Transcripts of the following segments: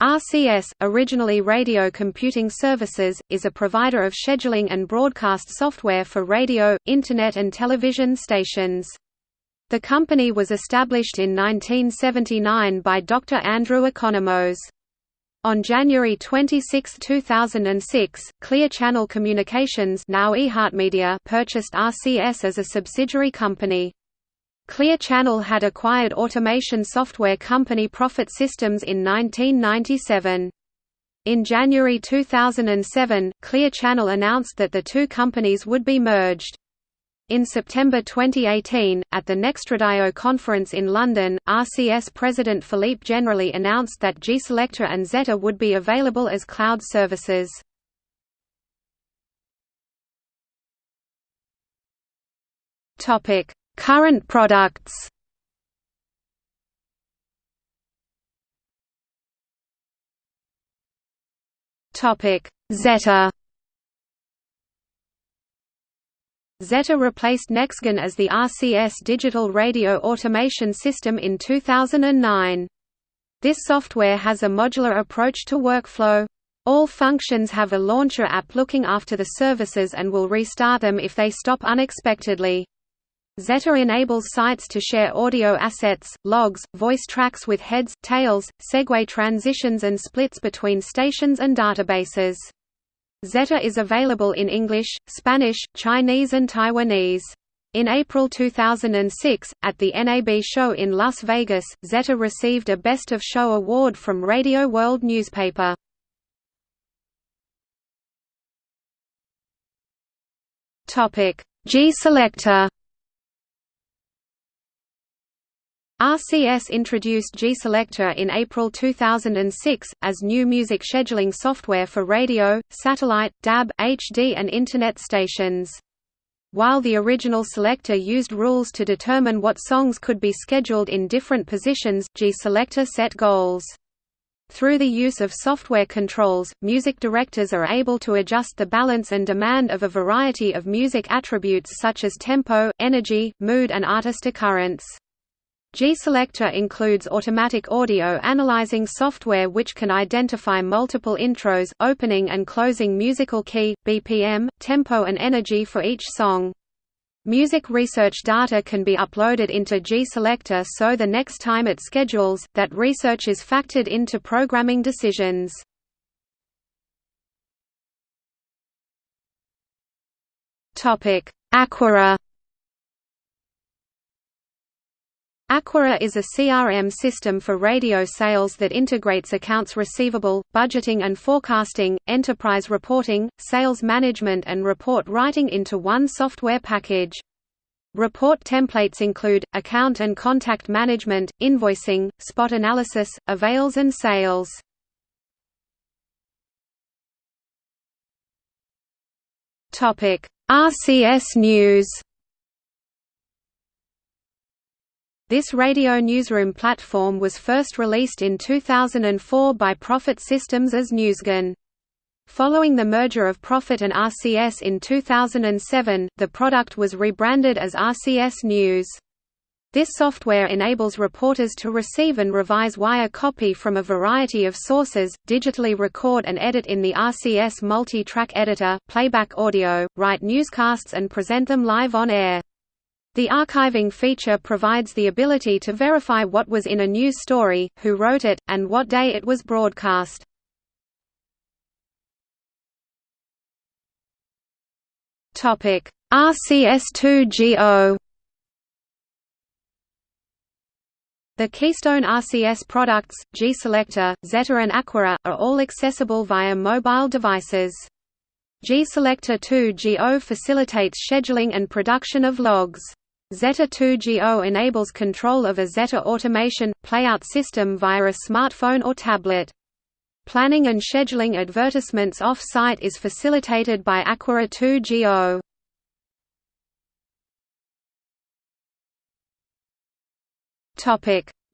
RCS, originally Radio Computing Services, is a provider of scheduling and broadcast software for radio, Internet and television stations. The company was established in 1979 by Dr. Andrew Economos. On January 26, 2006, Clear Channel Communications now purchased RCS as a subsidiary company. Clear Channel had acquired automation software company Profit Systems in 1997. In January 2007, Clear Channel announced that the two companies would be merged. In September 2018, at the Nextradio conference in London, RCS President Philippe Generali announced that G-Selector and Zeta would be available as cloud services. Topic: Current products Topic: Zeta Zeta replaced NexGen as the RCS digital radio automation system in 2009. This software has a modular approach to workflow. All functions have a launcher app looking after the services and will restart them if they stop unexpectedly. Zeta enables sites to share audio assets, logs, voice tracks with heads, tails, segue transitions and splits between stations and databases. Zeta is available in English, Spanish, Chinese and Taiwanese. In April 2006, at the NAB show in Las Vegas, Zeta received a Best of Show award from Radio World newspaper. G-Selector RCS introduced G-Selector in April 2006, as new music scheduling software for radio, satellite, DAB, HD and Internet stations. While the original selector used rules to determine what songs could be scheduled in different positions, G-Selector set goals. Through the use of software controls, music directors are able to adjust the balance and demand of a variety of music attributes such as tempo, energy, mood and artist occurrence. G-Selector includes automatic audio analyzing software which can identify multiple intros, opening and closing musical key, BPM, tempo and energy for each song. Music research data can be uploaded into G-Selector so the next time it schedules, that research is factored into programming decisions. Aquira Aquira is a CRM system for radio sales that integrates accounts receivable, budgeting and forecasting, enterprise reporting, sales management and report writing into one software package. Report templates include, account and contact management, invoicing, spot analysis, avails and sales. RCS News This radio newsroom platform was first released in 2004 by Profit Systems as NewsGen. Following the merger of Profit and RCS in 2007, the product was rebranded as RCS News. This software enables reporters to receive and revise wire copy from a variety of sources, digitally record and edit in the RCS multi-track editor, playback audio, write newscasts and present them live on air. The archiving feature provides the ability to verify what was in a news story, who wrote it, and what day it was broadcast. RCS2GO The Keystone RCS products, G-Selector, Zeta and Aquira, are all accessible via mobile devices. G-Selector 2GO facilitates scheduling and production of logs. Zeta 2GO enables control of a Zeta automation, playout system via a smartphone or tablet. Planning and scheduling advertisements off-site is facilitated by Aquira 2GO.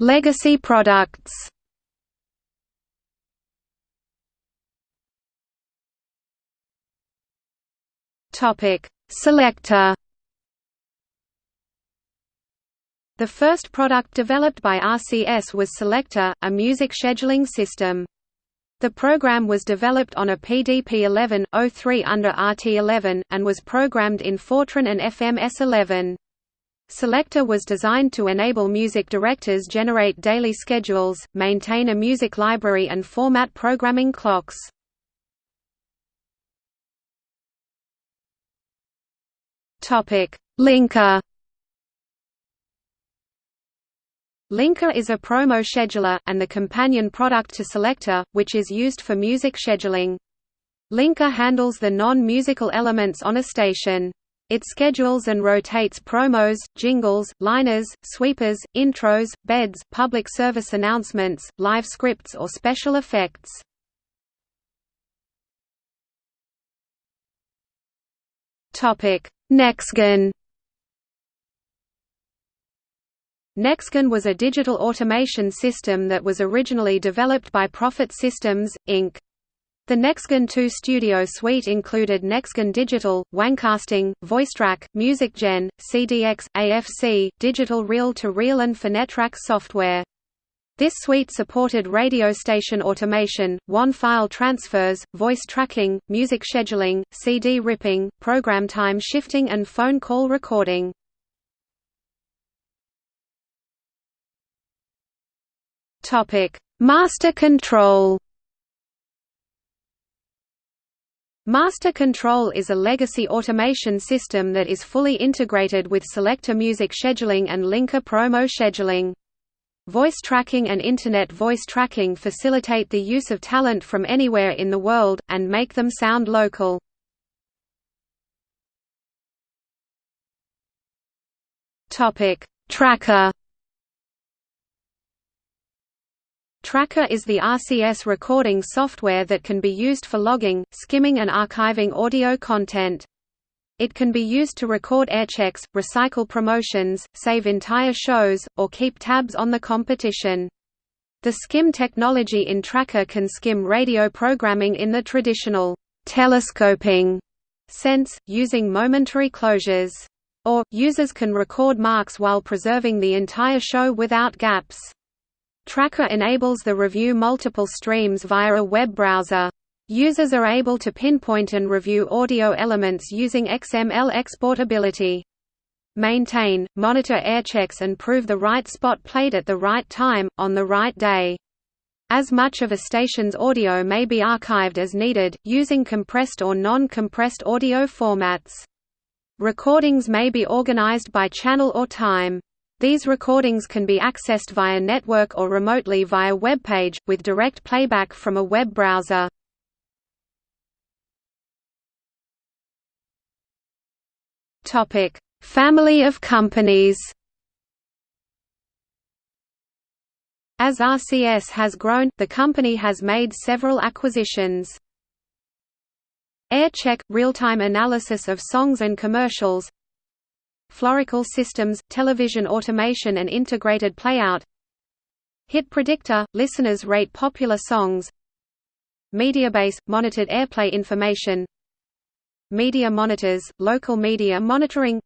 Legacy products Selector The first product developed by RCS was Selector, a music scheduling system. The program was developed on a PDP-11-03 under RT11, and was programmed in Fortran and FMS11. Selector was designed to enable music directors generate daily schedules, maintain a music library and format programming clocks. Linker Linker is a promo scheduler, and the companion product to Selector, which is used for music scheduling. Linker handles the non-musical elements on a station. It schedules and rotates promos, jingles, liners, sweepers, intros, beds, public service announcements, live scripts or special effects. Nexgen Nexgen was a digital automation system that was originally developed by Profit Systems, Inc. The Nexgen 2 Studio Suite included Nexgen Digital, WANcasting, VoiceTrack, MusicGen, CDX, AFC, digital reel-to-reel and Phonetrack software. This suite supported radio station automation, WAN file transfers, voice tracking, music scheduling, CD ripping, program time shifting and phone call recording. Master control Master Control is a legacy automation system that is fully integrated with Selector music scheduling and Linker promo scheduling. Voice tracking and Internet voice tracking facilitate the use of talent from anywhere in the world, and make them sound local. Tracker Tracker is the RCS recording software that can be used for logging, skimming and archiving audio content. It can be used to record airchecks, recycle promotions, save entire shows, or keep tabs on the competition. The skim technology in Tracker can skim radio programming in the traditional telescoping sense, using momentary closures. Or, users can record marks while preserving the entire show without gaps. Tracker enables the review multiple streams via a web browser. Users are able to pinpoint and review audio elements using XML exportability. Maintain, monitor airchecks and prove the right spot played at the right time, on the right day. As much of a station's audio may be archived as needed, using compressed or non-compressed audio formats. Recordings may be organized by channel or time. These recordings can be accessed via network or remotely via web page, with direct playback from a web browser. Family of companies. As RCS has grown, the company has made several acquisitions. AirCheck – real-time analysis of songs and commercials. Florical systems, television automation and integrated playout. Hit Predictor – listeners rate popular songs. Mediabase – monitored airplay information Media Monitors – local media monitoring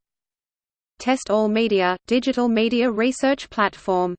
Test All Media – digital media research platform